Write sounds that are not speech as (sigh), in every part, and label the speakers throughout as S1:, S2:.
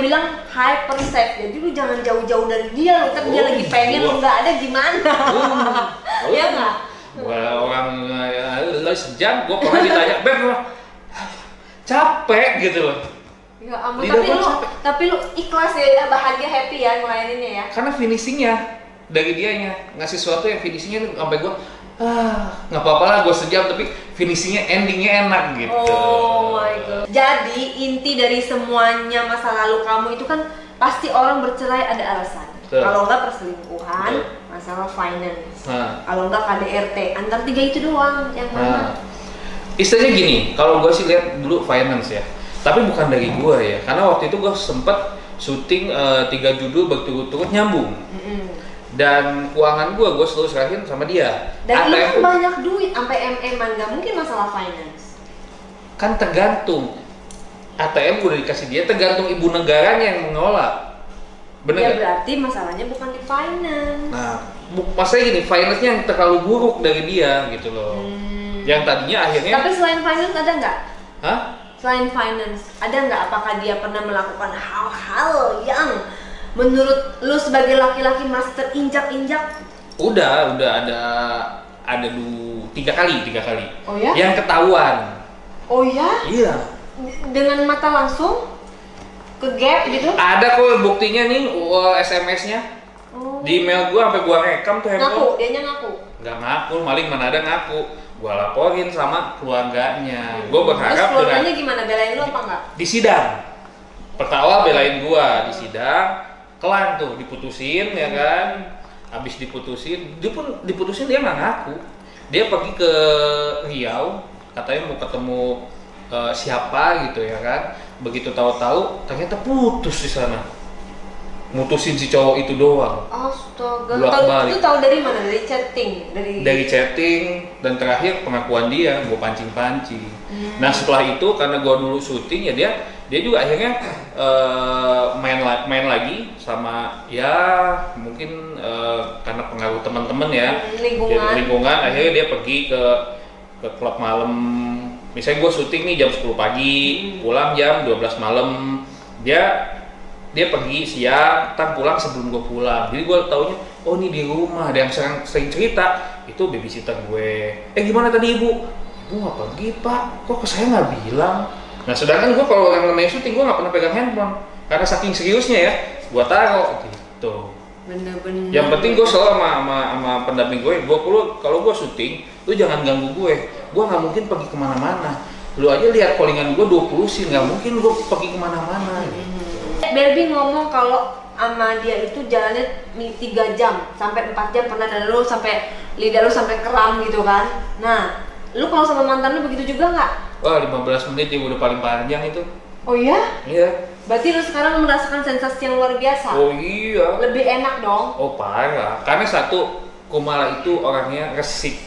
S1: bilang hyper safe jadi lu jangan jauh-jauh dari dia lu kan dia
S2: Oh,
S1: lagi pengen lu nggak ada gimana
S2: Oh, (laughs)
S1: Iya nggak?
S2: Gua orang eh, lo sejam, gua pernah ditanya, Beb, gua, capek gitu loh.
S1: ya ampun
S2: Lidah
S1: tapi lu
S2: capek.
S1: tapi lu ikhlas ya bahagia happy ya ngelayaninnya ya
S2: Karena finishingnya dari dianya ngasih sesuatu yang finishingnya sampai gua ah nggak apa-apa lah gua sejam tapi finishingnya endingnya enak gitu.
S1: Oh my god. Jadi inti dari semuanya masa lalu kamu itu kan pasti orang bercerai ada alasan. Kalau enggak perselingkuhan,
S2: Betul.
S1: masalah finance.
S2: Nah,
S1: Kalau enggak KDRT, antar tiga itu doang yang
S2: nah.
S1: mana?
S2: istilahnya gini, kalau gua sih lihat dulu finance ya, tapi bukan dari gua ya, karena waktu itu gua sempet syuting eh, tiga judul berturut-turut nyambung.
S1: Mm-mm.
S2: Dan keuangan gue gue selalu serahin sama dia
S1: Dan
S2: ATM
S1: banyak duit sampai MM-an, nggak mungkin masalah finance.
S2: kan tergantung ATM gue udah dikasih dia tergantung ibu negaranya yang mengelola bener
S1: ya berarti masalahnya bukan di finance.
S2: nah masalahnya gini finance-nya yang terlalu buruk dari dia gitu loh
S1: Hmm.
S2: yang tadinya akhirnya
S1: Tapi selain finance ada nggak?
S2: hah
S1: Selain finance, ada nggak apakah dia pernah melakukan hal-hal yang menurut lu sebagai laki-laki merasa terinjak-injak?
S2: udah udah ada ada du tiga kali tiga kali
S1: Oh ya?
S2: yang ketahuan
S1: Oh ya?
S2: iya
S1: Dengan mata langsung ke gap gitu?
S2: ada kok buktinya nih SMS-nya
S1: Oh.
S2: di email gua sampai gua rekam tuh handphone
S1: Ngaku, dianya ngaku.
S2: nggak ngaku maling mana ada ngaku gua laporin sama keluarganya
S1: Hmm.
S2: gua
S1: Terus
S2: berharap
S1: keluarganya
S2: dengan
S1: gimana? Belain lu apa enggak?
S2: di sidang pertama belain gua di sidang kelar tuh diputusin ya kan? Habis diputusin dia pun diputusin dia nggak ngaku. Dia pergi ke Riau katanya mau ketemu eh, siapa gitu ya kan? Begitu tahu-tahu ternyata putus di sana mutusin si cowok itu doang
S1: Astaga. Tahu
S2: balik.
S1: itu tahu dari mana? Dari chatting, dari
S2: dari chatting dan terakhir pengakuan dia gue pancing-pancing.
S1: Hmm.
S2: Nah setelah itu karena gue dulu syuting ya dia dia juga akhirnya eh, main la- main lagi sama ya mungkin eh, karena pengaruh teman-teman ya
S1: Hmm, lingkungan.
S2: Jadi lingkungan akhirnya dia pergi ke ke klub malam misalnya gue syuting nih jam 10 pagi
S1: Hmm.
S2: pulang jam 12 malam dia dia pergi siang, tak pulang sebelum gue pulang. Jadi gue taunya, oh ini di rumah. Ada yang sering, sering cerita, itu babysitter gue. Eh gimana tadi ibu? Ibu nggak pergi pak, kok ke saya nggak bilang? Nah sedangkan gue kalau yang namanya syuting gue nggak pernah pegang handphone, karena saking seriusnya ya, gue taruh gitu.
S1: bener-bener.
S2: Yang penting gue selalu sama, sama, sama pendamping gue, gue perlu kalau gue syuting, lu jangan ganggu gue. Gue nggak mungkin pergi ke mana-mana. Lu aja lihat callingan gue 20 sih, nggak mungkin gue pergi ke mana-mana. gitu.
S1: Barbie ngomong kalau sama dia itu jalannya mi- tiga jam sampai 4 jam pernah dan lu sampai lidah lu sampai keram gitu kan. Nah, lu kalau sama mantan lu begitu juga nggak?
S2: Wah 15 menit ya udah paling panjang itu.
S1: Oh iya?
S2: Iya.
S1: Berarti lu sekarang merasakan sensasi yang luar biasa.
S2: Oh iya.
S1: Lebih enak dong.
S2: Oh parah. Karena satu Kumala itu orangnya resik,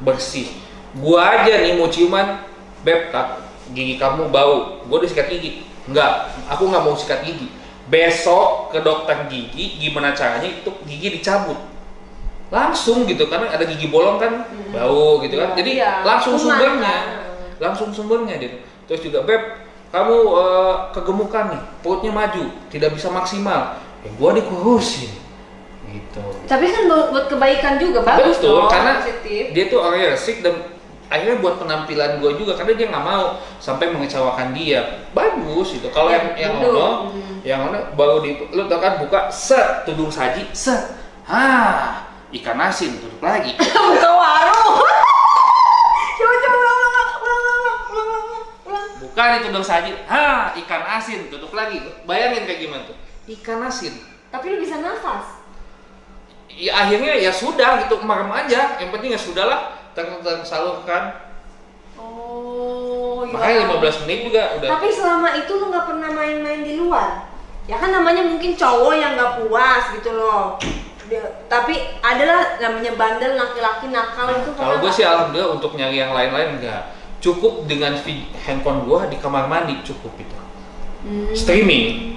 S2: bersih. Gua aja nih mau ciuman, beb, kak, gigi kamu bau. Gua udah sikat gigi. Enggak, aku nggak mau sikat gigi. Besok ke dokter gigi, gimana caranya itu gigi dicabut. Langsung gitu, karena ada gigi bolong kan,
S1: Hmm.
S2: bau gitu kan. Jadi
S1: Iya,
S2: langsung sumbernya,
S1: kan.
S2: langsung sumbernya gitu. Terus juga beb, kamu eh, kegemukan nih, perutnya maju, tidak bisa maksimal. Ya gua dikurusin, gitu.
S1: Tapi kan buat, buat kebaikan juga bagus
S2: Betul,
S1: dong.
S2: karena
S1: positif.
S2: dia tuh orangnya resik dan akhirnya buat penampilan gue juga karena dia nggak mau sampai mengecewakan dia bagus itu kalau yang yang
S1: betul.
S2: ono
S1: Hmm.
S2: yang ono baru di lu tau kan buka set tudung saji set ah ikan asin tutup lagi (laughs)
S1: Buka warung. (laughs) coba coba ulang ulang ulang ulang ulang ulang ulang.
S2: buka nih tudung saji ah ikan asin tutup lagi bayangin kayak gimana tuh ikan asin
S1: Tapi lu bisa nafas.
S2: ya akhirnya ya sudah gitu merem aja yang penting ya sudahlah ter tersalurkan
S1: Oh, ya.
S2: makanya 15 menit juga udah
S1: Tapi selama itu lu nggak pernah main-main di luar. Ya kan namanya mungkin cowok yang nggak puas gitu loh. Dia- tapi adalah namanya bandel laki-laki nakal itu
S2: Kalau gue sih alhamdulillah untuk nyari yang lain-lain enggak. Cukup dengan handphone gue di kamar mandi cukup itu.
S1: Hmm.
S2: Streaming.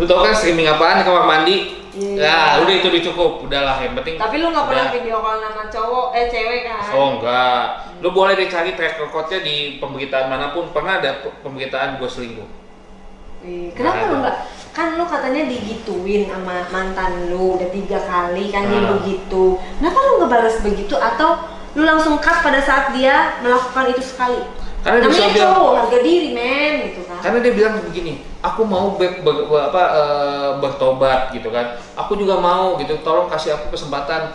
S2: Lu tau kan streaming apaan di kamar mandi?
S1: Iya.
S2: Ya udah itu udah cukup. Udahlah yang penting.
S1: Tapi lu nggak pernah video call nama cowok eh cewek kan?
S2: Oh enggak. Lu boleh deh cari track recordnya di pemberitaan mana pun. Pernah ada pe- pemberitaan gue selingkuh.
S1: Ih, Kenapa lu nggak? Kan lu katanya digituin sama mantan lu udah tiga kali kan dia
S2: Ah.
S1: begitu. Kenapa lu nggak balas begitu atau lu langsung cut pada saat dia melakukan itu sekali?
S2: Karena dia
S1: Namanya
S2: bilang-
S1: cowok harga diri men gitu kan.
S2: karena dia bilang begini aku mau be- be- be- apa eh, bertobat gitu kan aku juga mau gitu tolong kasih aku kesempatan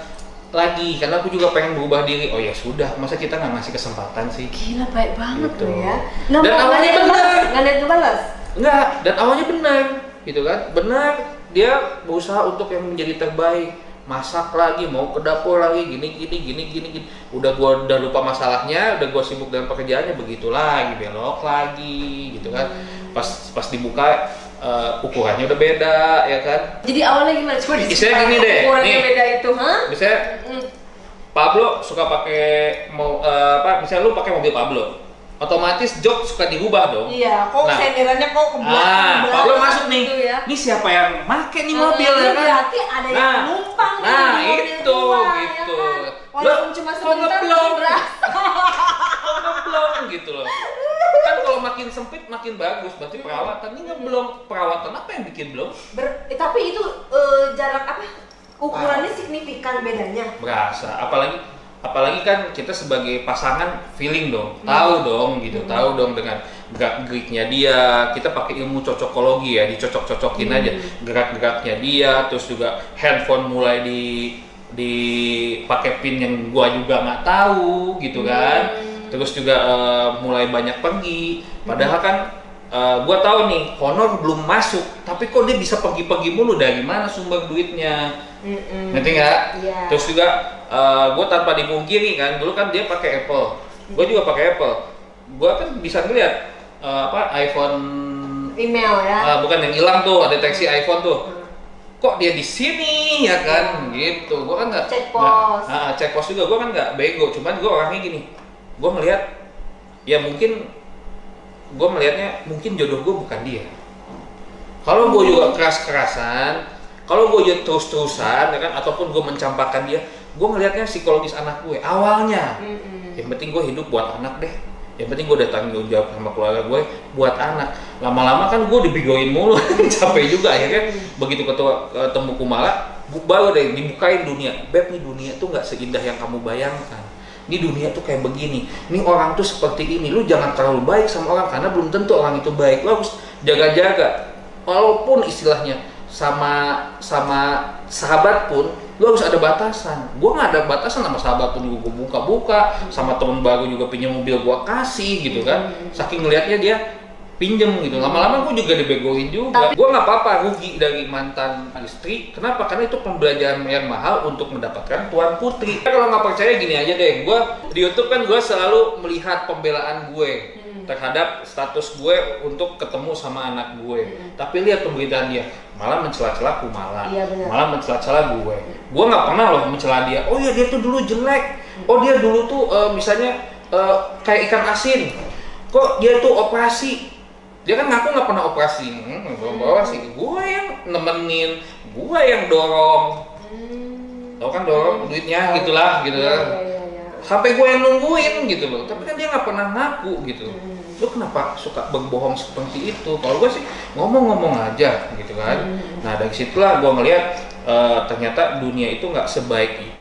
S2: lagi karena aku juga pengen berubah diri oh ya sudah masa kita nggak ngasih kesempatan sih
S1: Gila baik banget
S2: Gitu.
S1: ya. Nggak
S2: Dan
S1: nggak
S2: awalnya
S1: ngebalas, nggak ada yang ngebalas.
S2: enggak dan awalnya benar gitu kan benar dia berusaha untuk yang menjadi terbaik masak lagi mau ke dapur lagi gini gini gini gini gini udah gua udah lupa masalahnya udah gua sibuk dengan pekerjaannya begitu lagi belok lagi gitu kan pas pas dibuka eh, ukurannya udah beda ya kan
S1: Jadi awalnya gimana? Coba diceritain
S2: gini deh,
S1: ukurannya
S2: nih.
S1: beda itu, hah?
S2: misalnya
S1: Mm.
S2: Pablo suka pakai mau eh, apa misalnya lu pakai mobil Pablo otomatis jok suka dirubah dong
S1: Iya, kok
S2: Nah.
S1: senderannya kok ke belakang,
S2: Ah,
S1: belakang
S2: Pablo masuk nih.
S1: gitu ya.
S2: Ini siapa yang make nih mobil
S1: Eh,
S2: ya kan?
S1: Berarti ada yang
S2: Nah,
S1: numpang nih
S2: nah,
S1: di mobil
S2: itu,
S1: ya
S2: gitu.
S1: kan?
S2: Lo-
S1: Walaupun cuma sebentar berasa.
S2: ngeblong gitu loh. Kan kalau makin sempit makin bagus, berarti perawatan ini ngeblong. Perawatan apa yang bikin blong?
S1: Ber- eh, tapi itu eh, jarak apa? Ukurannya signifikan bedanya.
S2: Berasa. Apalagi apalagi kan kita sebagai pasangan feeling dong,
S1: Hmm.
S2: tahu dong gitu, tahu dong dengan gerak-geriknya dia. Kita pakai ilmu cocokologi ya, dicocok-cocokin
S1: Hmm.
S2: aja gerak-geraknya dia, terus juga handphone mulai di dipakai pin yang gua juga nggak tahu gitu kan.
S1: Hmm.
S2: Terus juga eh, mulai banyak pergi. Padahal kan eh, gua tahu nih honor belum masuk, tapi kok dia bisa pergi-pergi mulu dari mana sumber duitnya?
S1: Mm-mm.
S2: Ngerti nggak?
S1: Iya.
S2: Terus juga gue tanpa dipungkiri kan, dulu kan dia pakai Apple, gue juga pakai Apple. Gue kan bisa ngeliat eh, apa iPhone,
S1: email ya.
S2: eh, bukan yang hilang tuh, deteksi iPhone tuh.
S1: Hmm.
S2: Kok dia di sini ya kan? Gitu. Gue kan nggak
S1: Cek pos.
S2: ah, cek pos juga. Gue kan nggak bego, cuman gue orangnya gini. Gue ngeliat, ya mungkin gue melihatnya mungkin jodoh gue bukan dia. Kalau gue juga keras-kerasan, kalau gue juga terus-terusan, ya kan, ataupun gue mencampakkan dia, gue ngelihatnya psikologis anak gue. Awalnya,
S1: Mm-mm.
S2: yang penting gue hidup buat anak deh. Yang penting gue udah tanggung jawab sama keluarga gue buat anak. Lama-lama kan gue dibigoin mulu, (laughs) capek juga akhirnya. Begitu ketua ketemu Kumala, bu- baru deh dibukain dunia. Beb, nih dunia tuh nggak seindah yang kamu bayangkan. Ini dunia tuh kayak begini. Ini orang tuh seperti ini. Lu jangan terlalu baik sama orang karena belum tentu orang itu baik. Lu harus jaga-jaga. Walaupun istilahnya sama sama sahabat pun lu harus ada batasan. Gua nggak ada batasan sama sahabat pun juga gua buka-buka, sama temen baru juga pinjam mobil gua kasih gitu kan. Saking ngelihatnya dia pinjem gitu. Lama-lama gua juga dibegoin juga. Gua nggak apa-apa rugi dari mantan istri. Kenapa? Karena itu pembelajaran yang mahal untuk mendapatkan tuan putri. Kalau nggak percaya gini aja deh. Gua di YouTube kan gua selalu melihat pembelaan gue terhadap status gue untuk ketemu sama anak gue. Tapi lihat pemberitaan dia, malah mencela-cela Kumala,
S1: Iya,
S2: malah mencela-cela gue. Gue nggak pernah loh mencela dia. Oh ya dia tuh dulu jelek. Oh dia dulu tuh eh, misalnya eh, kayak ikan asin. Kok dia tuh operasi? Dia kan ngaku nggak pernah operasi. Hmm, gue bawa sih. Gue yang nemenin, gue yang dorong.
S1: Hmm.
S2: Tau kan dorong duitnya gitulah gitu
S1: Iya,
S2: kan
S1: iya, iya, iya.
S2: Sampai gue yang nungguin gitu loh tapi kan dia nggak pernah ngaku gitu
S1: Hmm.
S2: lu kenapa suka berbohong seperti itu kalau gue sih ngomong-ngomong aja gitu kan
S1: Hmm.
S2: nah dari situlah gue ngeliat eh, ternyata dunia itu nggak sebaik